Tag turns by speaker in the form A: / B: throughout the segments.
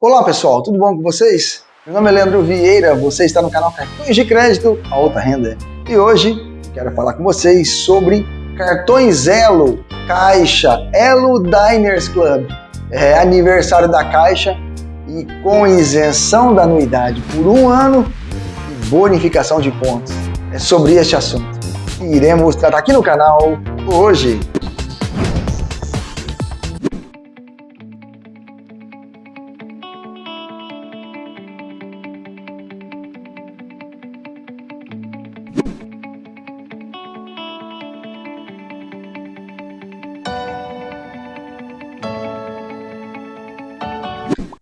A: Olá pessoal, tudo bom com vocês? Meu nome é Leandro Vieira, você está no canal Cartões de Crédito Alta Renda e hoje quero falar com vocês sobre cartões Elo, Caixa, Elo Diners Club. É aniversário da Caixa e com isenção da anuidade por um ano e bonificação de pontos. É sobre este assunto que iremos tratar aqui no canal hoje.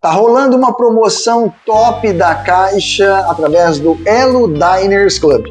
A: Tá rolando uma promoção top da Caixa através do Elo Diners Club.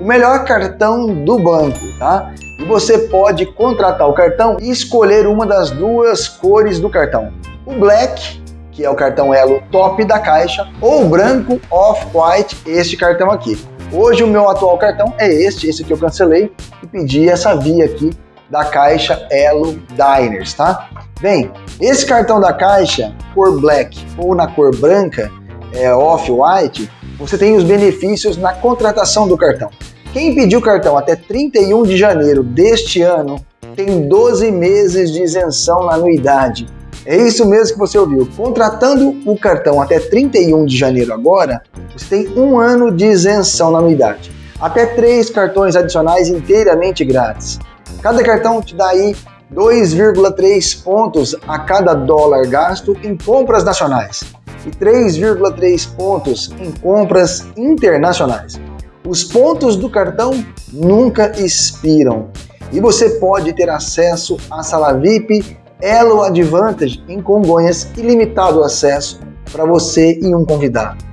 A: O melhor cartão do banco, tá? E você pode contratar o cartão e escolher uma das duas cores do cartão. O Black, que é o cartão Elo top da Caixa, ou o branco Off-White, este cartão aqui. Hoje o meu atual cartão é este, esse que eu cancelei e pedi essa via aqui da Caixa Elo Diners, tá? Bem, esse cartão da Caixa, cor black ou na cor branca, é, off-white, você tem os benefícios na contratação do cartão. Quem pediu o cartão até 31 de janeiro deste ano tem 12 meses de isenção na anuidade. É isso mesmo que você ouviu. Contratando o cartão até 31 de janeiro agora, você tem um ano de isenção na anuidade. Até três cartões adicionais inteiramente grátis. Cada cartão te dá aí 2,3 pontos a cada dólar gasto em compras nacionais e 3,3 pontos em compras internacionais. Os pontos do cartão nunca expiram e você pode ter acesso à sala VIP Elo Advantage em Congonhas ilimitado acesso para você e um convidado.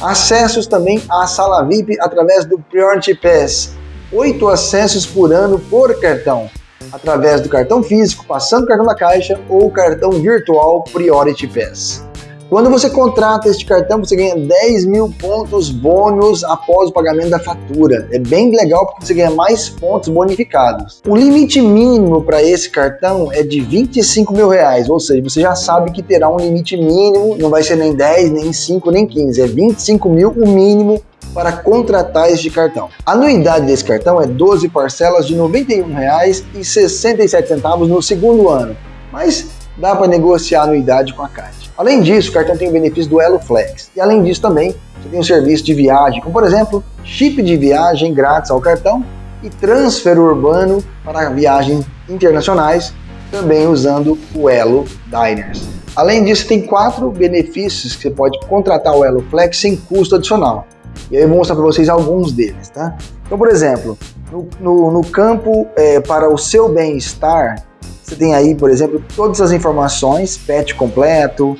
A: Acessos também à sala VIP através do Priority Pass, 8 acessos por ano por cartão através do cartão físico, passando o cartão da caixa ou cartão virtual Priority Pass. Quando você contrata este cartão, você ganha 10 mil pontos bônus após o pagamento da fatura. É bem legal porque você ganha mais pontos bonificados. O limite mínimo para esse cartão é de 25 mil reais, ou seja, você já sabe que terá um limite mínimo, não vai ser nem 10, nem 5, nem 15, é 25 mil o mínimo para contratar este cartão. A anuidade desse cartão é 12 parcelas de R$ 91,67 no segundo ano, mas dá para negociar a anuidade com a Caixa. Além disso, o cartão tem o benefício do Elo Flex. E além disso também, você tem um serviço de viagem, como por exemplo, chip de viagem grátis ao cartão e transfer urbano para viagens internacionais, também usando o Elo Diners. Além disso, tem quatro benefícios que você pode contratar o Elo Flex sem custo adicional. E aí eu vou mostrar para vocês alguns deles, tá? Então, por exemplo, no, no, no campo é, para o seu bem-estar, você tem aí, por exemplo, todas as informações, pet completo,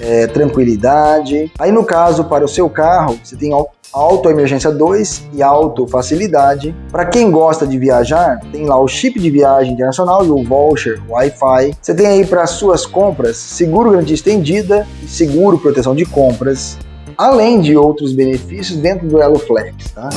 A: é, tranquilidade. Aí no caso, para o seu carro, você tem Auto Emergência 2 e Auto Facilidade. Para quem gosta de viajar, tem lá o chip de viagem internacional e o voucher Wi-Fi. Você tem aí para suas compras seguro garantia estendida e seguro proteção de compras além de outros benefícios dentro do Elo Flex. Tá?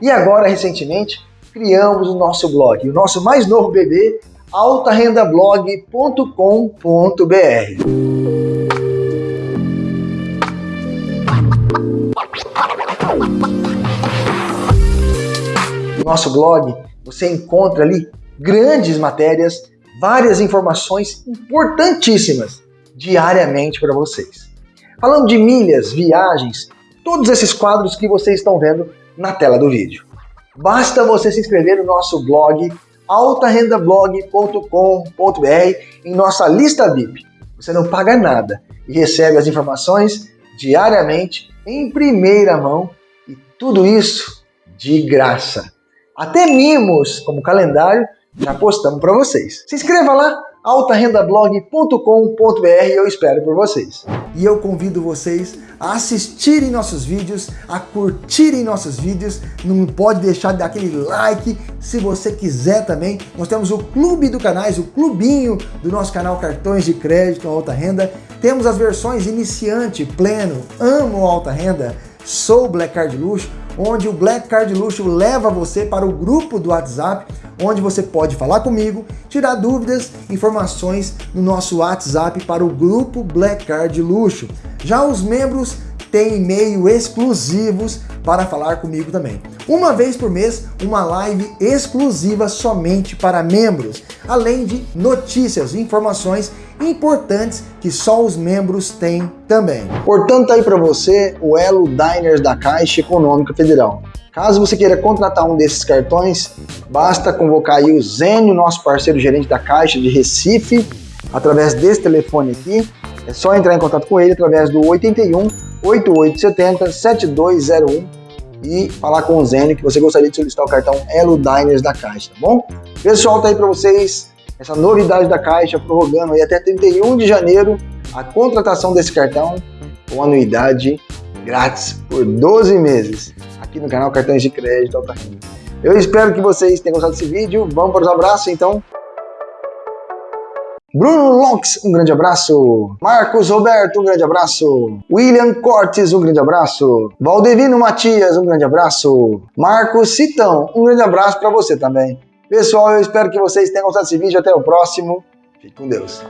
A: E agora, recentemente, criamos o nosso blog, o nosso mais novo bebê, altarendablog.com.br. No nosso blog, você encontra ali grandes matérias, várias informações importantíssimas diariamente para vocês. falando de milhas, viagens, todos esses quadros que vocês estão vendo na tela do vídeo. Basta você se inscrever no nosso blog altarendablog.com.br em nossa lista VIP. Você não paga nada e recebe as informações diariamente em primeira mão e tudo isso de graça. Até mimos, como calendário, já postamos para vocês. Se inscreva lá, altarendablog.com.br, eu espero por vocês. E eu convido vocês a assistirem nossos vídeos, a curtirem nossos vídeos, não pode deixar de dar aquele like, se você quiser também. Nós temos o clube do canais, o clubinho do nosso canal Cartões de Crédito Alta Renda. Temos as versões iniciante, pleno, amo alta renda, sou Black Card Luxo, onde o Black Card Luxo leva você para o grupo do WhatsApp, onde você pode falar comigo, tirar dúvidas, informações no nosso WhatsApp para o grupo Black Card Luxo. Já os membros têm e-mail exclusivos para falar comigo também. Uma vez por mês, uma live exclusiva somente para membros, além de notícias e informações importantes que só os membros têm também. Portanto, aí para você o Elo Diners da Caixa Econômica Federal. Caso você queira contratar um desses cartões, basta convocar aí o Zênio, nosso parceiro gerente da Caixa de Recife, através desse telefone aqui. É só entrar em contato com ele através do 81 8870 7201 e falar com o Zênio que você gostaria de solicitar o cartão Elo Diners da Caixa, tá bom? Pessoal, tá aí para vocês essa novidade da Caixa prorrogando aí até 31 de janeiro a contratação desse cartão com anuidade grátis por 12 meses aqui no canal Cartões de Crédito Alta Renda. Eu espero que vocês tenham gostado desse vídeo. Vamos para os abraços então. Bruno Lonks, um grande abraço. Marcos Roberto, um grande abraço. William Cortes, um grande abraço. Valdevino Matias, um grande abraço. Marcos Citão, um grande abraço para você também. Pessoal, eu espero que vocês tenham gostado desse vídeo. Até o próximo. Fique com Deus.